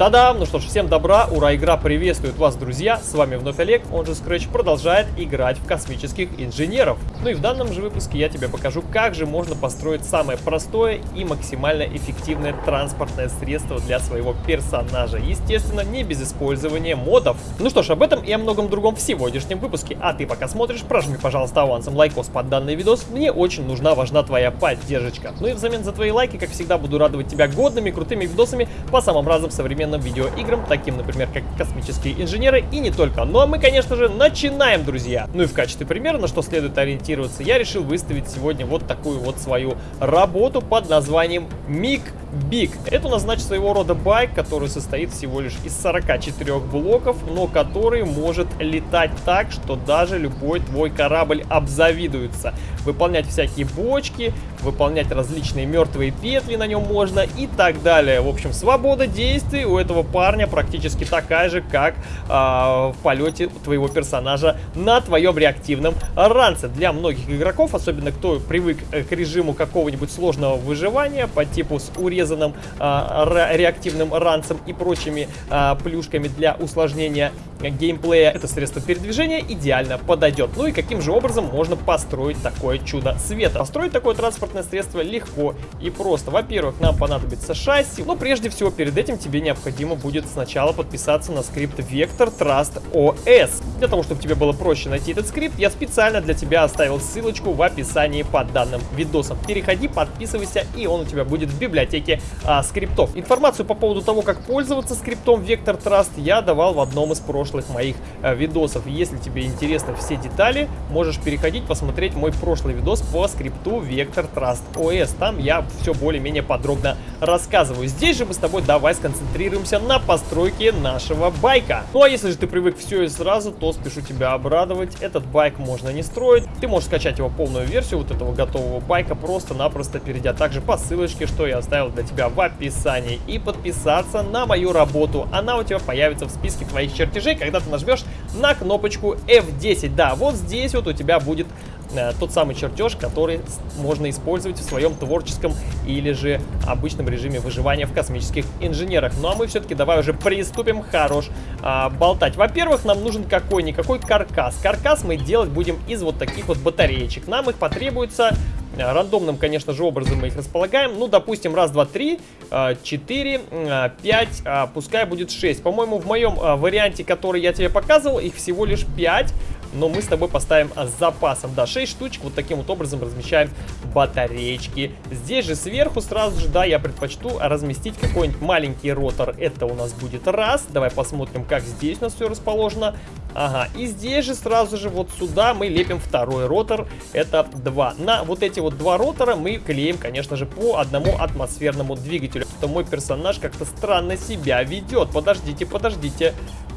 Та-дам! Ну что ж, всем добра, ура, игра приветствует вас, друзья! С вами вновь Олег, он же Scratch, продолжает играть в космических инженеров. Ну и в данном же выпуске я тебе покажу, как же можно построить самое простое и максимально эффективное транспортное средство для своего персонажа. Естественно, не без использования модов. Ну что ж, об этом и о многом другом в сегодняшнем выпуске. А ты пока смотришь, прожми, пожалуйста, авансом лайкос под данный видос. Мне очень нужна, важна твоя поддержка. Ну и взамен за твои лайки, как всегда, буду радовать тебя годными, крутыми видосами по самым разным современным видеоиграм, таким, например, как «Космические инженеры» и не только. Ну а мы, конечно же, начинаем, друзья! Ну и в качестве примера, на что следует ориентироваться, я решил выставить сегодня вот такую вот свою работу под названием «Миг Big. Это у нас, значит, своего рода байк, который состоит всего лишь из 44 блоков, но который может летать так, что даже любой твой корабль обзавидуется. Выполнять всякие бочки, выполнять различные мертвые петли на нем можно и так далее. В общем, свобода действий у этого парня практически такая же, как э, в полете твоего персонажа на твоем реактивном ранце. Для многих игроков, особенно кто привык э, к режиму какого-нибудь сложного выживания по типу с урезанием урезанным а, реактивным ранцем и прочими а, плюшками для усложнения геймплея, это средство передвижения идеально подойдет. Ну и каким же образом можно построить такое чудо света? Построить такое транспортное средство легко и просто. Во-первых, нам понадобится шасси, но прежде всего перед этим тебе необходимо будет сначала подписаться на скрипт Vector Trust OS. Для того, чтобы тебе было проще найти этот скрипт, я специально для тебя оставил ссылочку в описании под данным видосом. Переходи, подписывайся, и он у тебя будет в библиотеке а, скриптов. Информацию по поводу того, как пользоваться скриптом Vector Trust я давал в одном из прошлых моих э, видосов. Если тебе интересны все детали, можешь переходить, посмотреть мой прошлый видос по скрипту Vector Trust OS. Там я все более-менее подробно рассказываю. Здесь же мы с тобой давай сконцентрируемся на постройке нашего байка. Ну а если же ты привык все и сразу, то спешу тебя обрадовать. Этот байк можно не строить. Ты можешь скачать его полную версию вот этого готового байка, просто-напросто перейдя также по ссылочке, что я оставил для тебя в описании. И подписаться на мою работу. Она у тебя появится в списке твоих чертежей, когда ты нажмешь на кнопочку F10. Да, вот здесь вот у тебя будет э, тот самый чертеж, который можно использовать в своем творческом или же обычном режиме выживания в космических инженерах. Ну а мы все-таки давай уже приступим хорош а, болтать. Во-первых, нам нужен какой-никакой каркас. Каркас мы делать будем из вот таких вот батареечек. Нам их потребуется Э, рандомным, конечно же, образом мы их располагаем. Ну, допустим, раз, два, три, э, четыре, э, пять, пускай будет шесть. По-моему, в моем варианте, который я тебе показывал, их всего лишь пять но мы с тобой поставим с запасом. Да, 6 штучек вот таким вот образом размещаем батареечки. Здесь же сверху сразу же, да, я предпочту разместить какой-нибудь маленький ротор. Это у нас будет раз. Давай посмотрим, как здесь у нас все расположено. Ага, и здесь же сразу же вот сюда мы лепим второй ротор. Это два. На вот эти вот два ротора мы клеим, конечно же, по одному атмосферному двигателю. То мой персонаж как-то странно себя ведет. Подождите, подождите.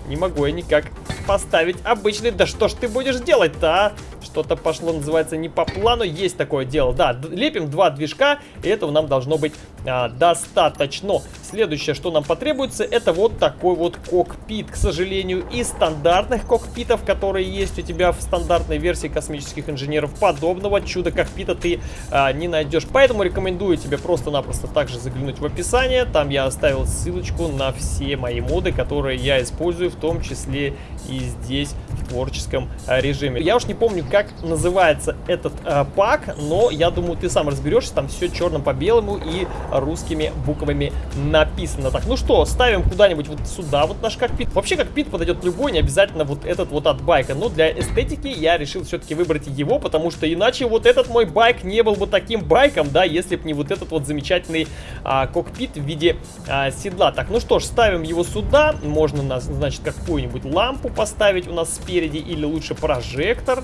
Не могу я никак поставить обычный. Да что ж ты будешь делать-то, а? Что-то пошло, называется, не по плану. Есть такое дело. Да, лепим два движка, и этого нам должно быть а, достаточно. Следующее, что нам потребуется, это вот такой вот кокпит. К сожалению, из стандартных кокпитов, которые есть у тебя в стандартной версии космических инженеров, подобного чуда-кокпита ты а, не найдешь. Поэтому рекомендую тебе просто-напросто также заглянуть в описание. Там я оставил ссылочку на все мои моды, которые я использую в том числе и здесь творческом э, режиме. Я уж не помню, как называется этот э, пак, но я думаю, ты сам разберешься, там все черным по белому и русскими буквами написано. Так, ну что, ставим куда-нибудь вот сюда вот наш кокпит. Вообще кокпит подойдет любой, не обязательно вот этот вот от байка, но для эстетики я решил все-таки выбрать его, потому что иначе вот этот мой байк не был бы таким байком, да, если бы не вот этот вот замечательный а, кокпит в виде а, седла. Так, ну что ж, ставим его сюда, можно, значит, какую-нибудь лампу поставить у нас спереди или лучше прожектор.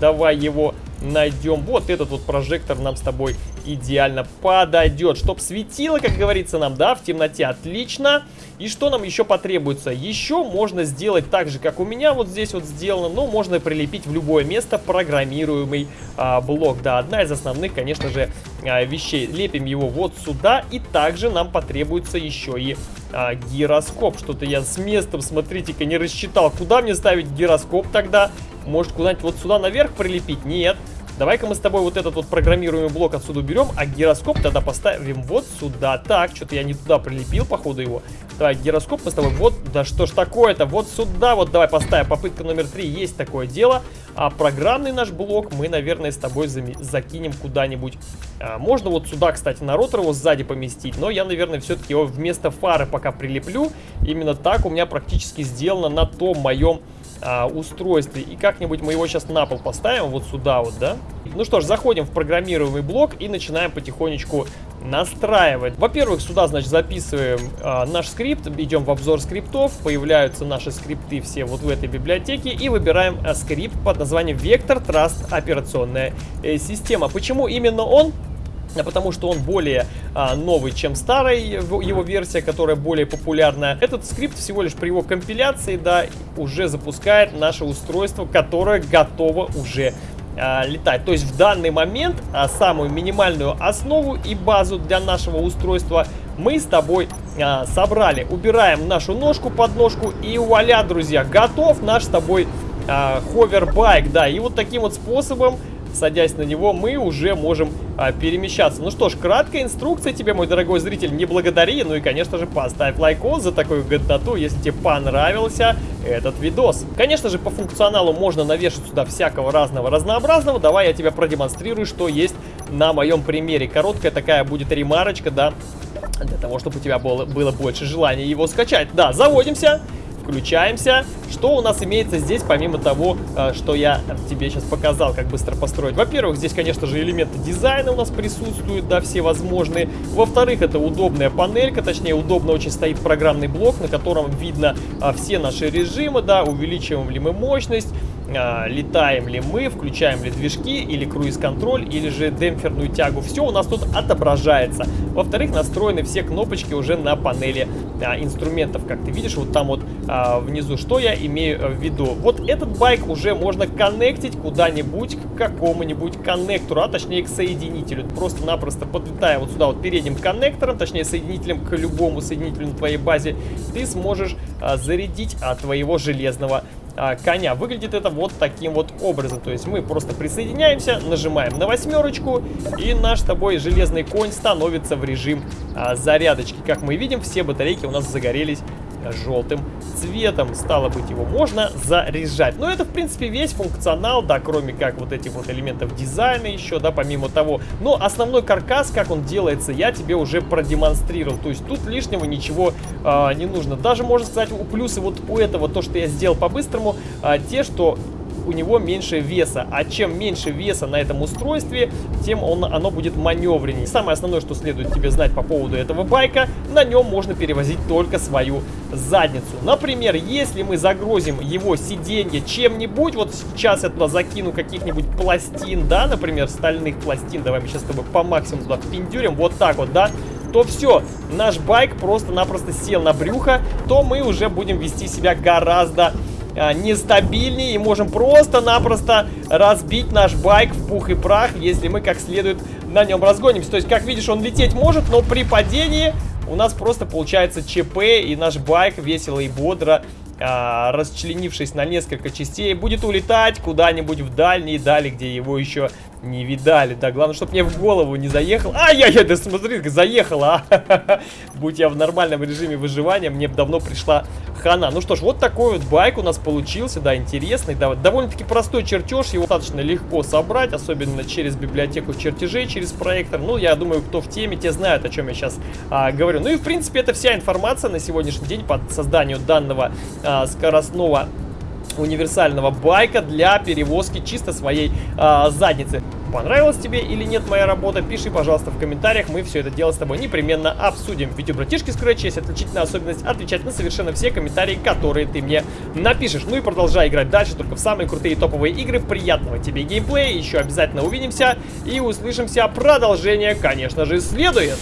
Давай его найдем. Вот этот вот прожектор нам с тобой идеально подойдет. Чтоб светило, как говорится нам, да, в темноте. Отлично. И что нам еще потребуется? Еще можно сделать так же, как у меня вот здесь вот сделано. Но можно прилепить в любое место программируемый а, блок. Да, одна из основных, конечно же, а, вещей. Лепим его вот сюда. И также нам потребуется еще и а, гироскоп. Что-то я с местом, смотрите-ка, не рассчитал. Куда мне ставить гироскоп тогда? Может, куда-нибудь вот сюда наверх прилепить? Нет. Давай-ка мы с тобой вот этот вот программируемый блок отсюда уберем, а гироскоп тогда поставим вот сюда. Так, что-то я не туда прилепил, походу, его. Давай, гироскоп мы с тобой вот, да что ж такое-то, вот сюда вот давай поставим. Попытка номер три, есть такое дело. А программный наш блок мы, наверное, с тобой закинем куда-нибудь. А, можно вот сюда, кстати, на ротор его сзади поместить, но я, наверное, все-таки его вместо фары пока прилеплю. Именно так у меня практически сделано на том моем а, устройстве. И как-нибудь мы его сейчас на пол поставим, вот сюда вот, да? Ну что ж, заходим в программируемый блок и начинаем потихонечку настраивать. Во-первых, сюда, значит, записываем а, наш скрипт, идем в обзор скриптов, появляются наши скрипты все вот в этой библиотеке и выбираем а, скрипт под названием Vector Trust операционная э, система. Почему именно он? Потому что он более а, новый, чем старая его версия, которая более популярная. Этот скрипт всего лишь при его компиляции, да, уже запускает наше устройство, которое готово уже а, летать. То есть в данный момент а, самую минимальную основу и базу для нашего устройства мы с тобой а, собрали. Убираем нашу ножку под ножку и вуаля, друзья, готов наш с тобой а, hoverbike. Да, и вот таким вот способом садясь на него, мы уже можем а, перемещаться. Ну что ж, краткая инструкция тебе, мой дорогой зритель, не благодари. Ну и, конечно же, поставь лайкос за такую годноту, если тебе понравился этот видос. Конечно же, по функционалу можно навешать сюда всякого разного разнообразного. Давай я тебе продемонстрирую, что есть на моем примере. Короткая такая будет ремарочка, да, для того, чтобы у тебя было, было больше желания его скачать. Да, заводимся включаемся. Что у нас имеется здесь, помимо того, э, что я тебе сейчас показал, как быстро построить? Во-первых, здесь, конечно же, элементы дизайна у нас присутствуют, да, все возможные. Во-вторых, это удобная панелька, точнее, удобно очень стоит программный блок, на котором видно а, все наши режимы, да, увеличиваем ли мы мощность, летаем ли мы, включаем ли движки, или круиз-контроль, или же демпферную тягу. Все у нас тут отображается. Во-вторых, настроены все кнопочки уже на панели а, инструментов. Как ты видишь, вот там вот а, внизу, что я имею в виду. Вот этот байк уже можно коннектить куда-нибудь к какому-нибудь коннектору, а точнее к соединителю. Просто-напросто подлетая вот сюда вот передним коннектором, точнее соединителем к любому соединителю на твоей базе, ты сможешь а, зарядить от твоего железного а, коня. Выглядит это вот таким вот образом. То есть мы просто присоединяемся, нажимаем на восьмерочку, и наш с тобой железный конь становится в режим а, зарядочки. Как мы видим, все батарейки у нас загорелись желтым цветом. Стало быть, его можно заряжать. Но это, в принципе, весь функционал, да, кроме как вот этих вот элементов дизайна еще, да, помимо того. Но основной каркас, как он делается, я тебе уже продемонстрировал. То есть тут лишнего ничего э, не нужно. Даже, можно сказать, у плюсы вот у этого, то, что я сделал по-быстрому, э, те, что у него меньше веса. А чем меньше веса на этом устройстве, тем он, оно будет маневреннее. Самое основное, что следует тебе знать по поводу этого байка, на нем можно перевозить только свою задницу. Например, если мы загрузим его сиденье чем-нибудь, вот сейчас я туда закину каких-нибудь пластин, да, например, стальных пластин, давай мы сейчас с тобой по максимуму туда впендюрим, вот так вот, да, то все, наш байк просто-напросто сел на брюхо, то мы уже будем вести себя гораздо а, нестабильнее и можем просто-напросто разбить наш байк в пух и прах, если мы как следует на нем разгонимся. То есть, как видишь, он лететь может, но при падении у нас просто получается ЧП, и наш байк весело и бодро а, расчленившись на несколько частей, будет улетать куда-нибудь в дальние дали, где его еще не видали. Да, главное, чтобы мне в голову не заехал. Ай-яй-яй, да смотри, заехала. А. Будь я в нормальном режиме выживания, мне бы давно пришла хана. Ну что ж, вот такой вот байк у нас получился, да, интересный. Да, довольно-таки простой чертеж, его достаточно легко собрать, особенно через библиотеку чертежей, через проектор. Ну, я думаю, кто в теме, те знают, о чем я сейчас а, говорю. Ну и, в принципе, это вся информация на сегодняшний день по созданию данного а, скоростного универсального байка для перевозки чисто своей а, задницы. Понравилась тебе или нет моя работа, пиши, пожалуйста, в комментариях, мы все это дело с тобой непременно обсудим. Ведь у братишки Scratch есть отличительная особенность отвечать на совершенно все комментарии, которые ты мне напишешь. Ну и продолжай играть дальше, только в самые крутые топовые игры. Приятного тебе геймплея, еще обязательно увидимся и услышимся. Продолжение, конечно же, следует.